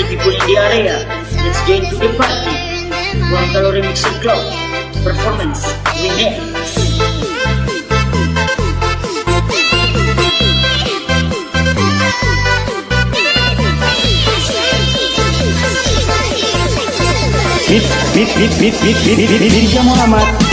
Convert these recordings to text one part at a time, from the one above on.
si di area. Let's get to the party. One Calorie Mixing Club. Performance. We next. Bit, bit, bit, bit, bit, bit, bit, bit, bit, bit, bit, bit, bit, bit, bit, bit, bit, bit, bit,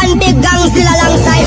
pantigang sila lang sa